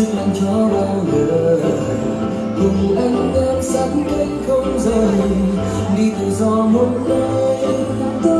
sức lặng cho bao đời. Cùng anh em sẵn cánh không rời, đi tự do một nơi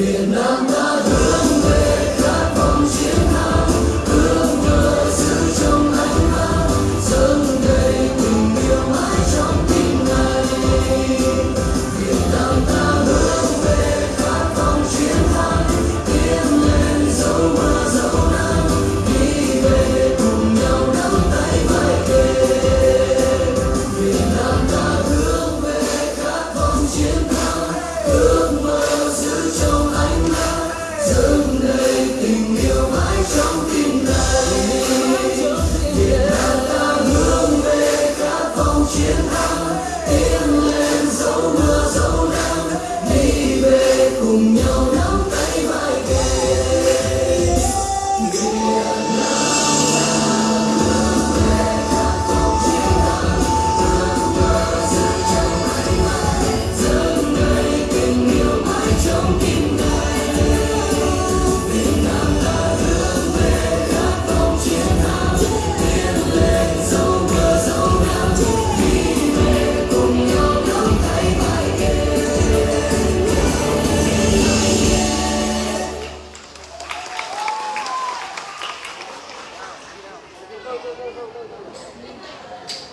Vietnam.